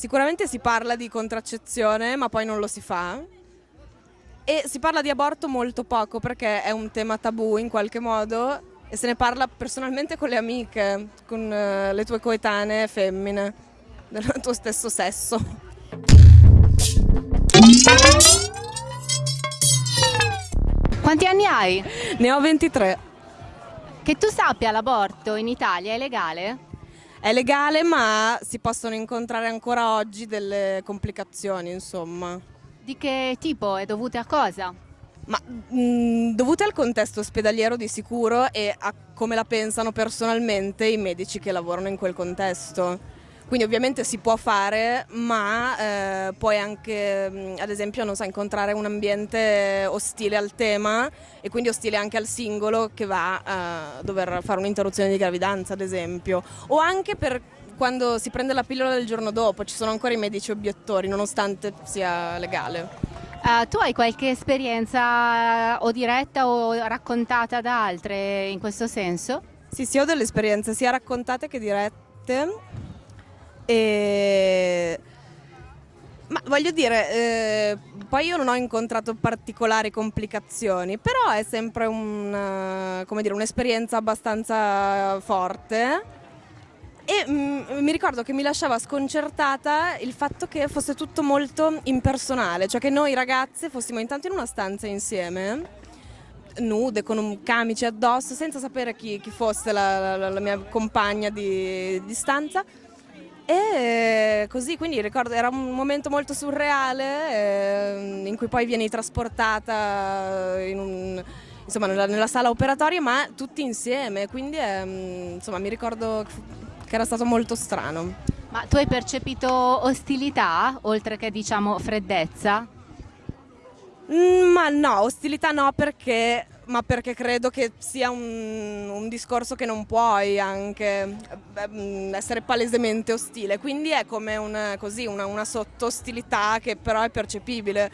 Sicuramente si parla di contraccezione, ma poi non lo si fa. E si parla di aborto molto poco perché è un tema tabù in qualche modo e se ne parla personalmente con le amiche, con uh, le tue coetanee femmine del tuo stesso sesso. Quanti anni hai? Ne ho 23. Che tu sappia l'aborto in Italia è legale? È legale ma si possono incontrare ancora oggi delle complicazioni insomma. Di che tipo? È dovute a cosa? Ma mh, dovute al contesto ospedaliero di sicuro e a come la pensano personalmente i medici che lavorano in quel contesto. Quindi ovviamente si può fare, ma eh, puoi anche, ad esempio, non so, incontrare un ambiente ostile al tema e quindi ostile anche al singolo che va a dover fare un'interruzione di gravidanza, ad esempio. O anche per quando si prende la pillola del giorno dopo, ci sono ancora i medici obiettori, nonostante sia legale. Uh, tu hai qualche esperienza o diretta o raccontata da altre in questo senso? Sì, sì, ho delle esperienze sia raccontate che dirette e... Ma voglio dire, eh, poi io non ho incontrato particolari complicazioni, però è sempre un'esperienza un abbastanza forte. E mm, mi ricordo che mi lasciava sconcertata il fatto che fosse tutto molto impersonale, cioè che noi ragazze fossimo intanto in una stanza insieme nude con un camice addosso senza sapere chi, chi fosse la, la, la, mia compagna di, di stanza e così, quindi ricordo, era un momento molto surreale eh, in cui poi vieni trasportata in un, insomma, nella, nella, sala operatoria, ma tutti insieme, quindi eh, insomma, mi ricordo che era stato molto strano. Ma tu hai percepito ostilità, oltre che diciamo freddezza? Mm, ma no, ostilità no perché ma perché credo che sia un, un discorso che non puoi anche mm, essere palesemente ostile, quindi è come una, così, una, una sotto-ostilità che però è percepibile,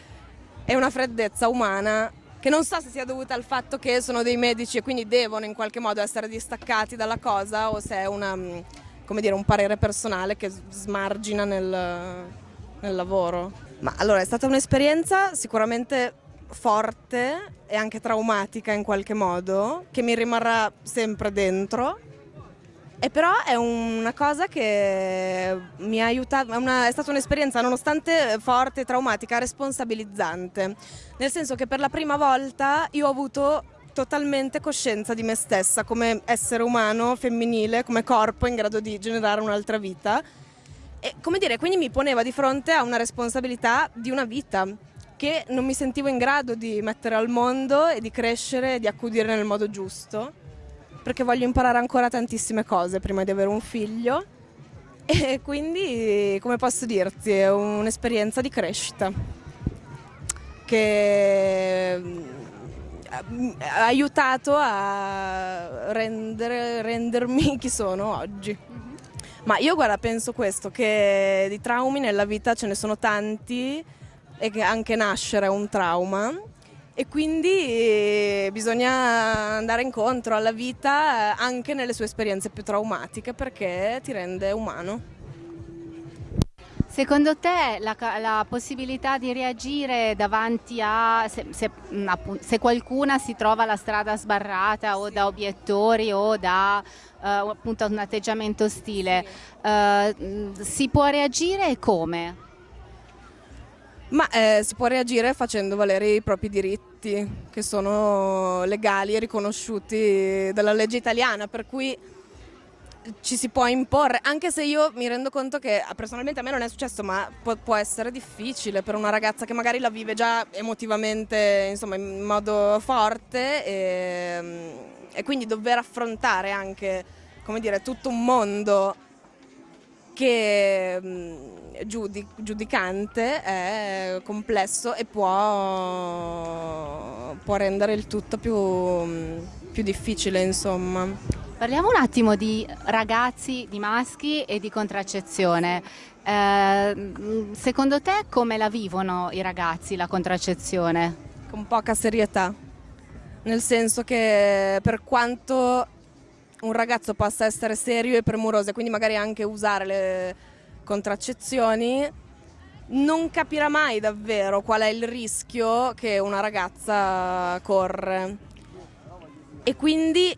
è una freddezza umana che non so se sia dovuta al fatto che sono dei medici e quindi devono in qualche modo essere distaccati dalla cosa o se è una, dire, un parere personale che smargina nel, nel lavoro. Ma allora è stata un'esperienza sicuramente forte e anche traumatica in qualche modo, che mi rimarrà sempre dentro. E però è una cosa che mi ha aiutato, è, una, è stata un'esperienza nonostante forte traumatica, responsabilizzante. Nel senso che per la prima volta io ho avuto totalmente coscienza di me stessa come essere umano, femminile, come corpo in grado di generare un'altra vita. E come dire, quindi mi poneva di fronte a una responsabilità di una vita che non mi sentivo in grado di mettere al mondo e di crescere e di accudire nel modo giusto, perché voglio imparare ancora tantissime cose prima di avere un figlio e quindi, come posso dirti, è un'esperienza di crescita che mm, ha aiutato a rendere, rendermi chi sono oggi. Ma io guarda, penso questo, che di traumi nella vita ce ne sono tanti e che anche nascere è un trauma e quindi eh, bisogna andare incontro alla vita eh, anche nelle sue esperienze più traumatiche perché ti rende umano. Secondo te la, la, possibilità di reagire davanti a se, se, se, qualcuna si trova la strada sbarrata o da obiettori o da uh, appunto un atteggiamento ostile, uh, si può reagire e come? Ma eh, si può reagire facendo valere i propri diritti, che sono legali e riconosciuti dalla legge italiana, per cui ci si può imporre, anche se io mi rendo conto che personalmente a me non è successo, ma può, può essere difficile per una ragazza che magari la vive già emotivamente insomma, in modo forte e, e quindi dover affrontare anche come dire, tutto un mondo che giudicante è complesso e può, può rendere il tutto più, più difficile insomma. Parliamo un attimo di ragazzi, di maschi e di contraccezione. Eh, secondo te come la vivono i ragazzi la contraccezione? Con poca serietà, nel senso che per quanto un ragazzo possa essere serio e premuroso e quindi magari anche usare le, contraccezioni non capirà mai davvero qual è il rischio che una ragazza corre. E quindi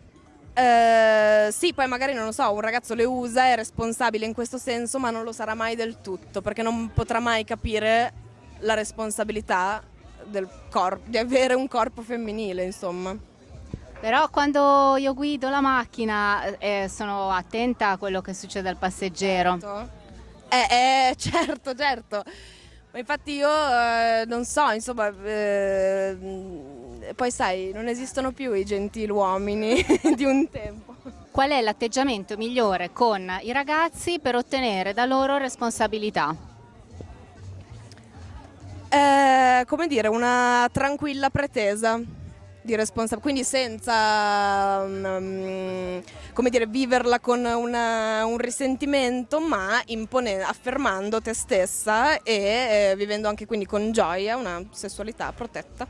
eh, sì, poi magari non lo so, un ragazzo le usa, è responsabile in questo senso, ma non lo sarà mai del tutto, perché non potrà mai capire la responsabilità di avere un corpo femminile, insomma. Però quando io guido la macchina eh, sono attenta a quello che succede al passeggero. Certo. Eh, eh certo, certo. Ma infatti io eh, non so, insomma, eh, poi sai, non esistono più i gentiluomini di un tempo. Qual è l'atteggiamento migliore con i ragazzi per ottenere da loro responsabilità? Eh, come dire, una tranquilla pretesa di responsabilità, quindi senza um, come dire, viverla con una, un risentimento, ma affermando te stessa e eh, vivendo anche quindi con gioia una sessualità protetta.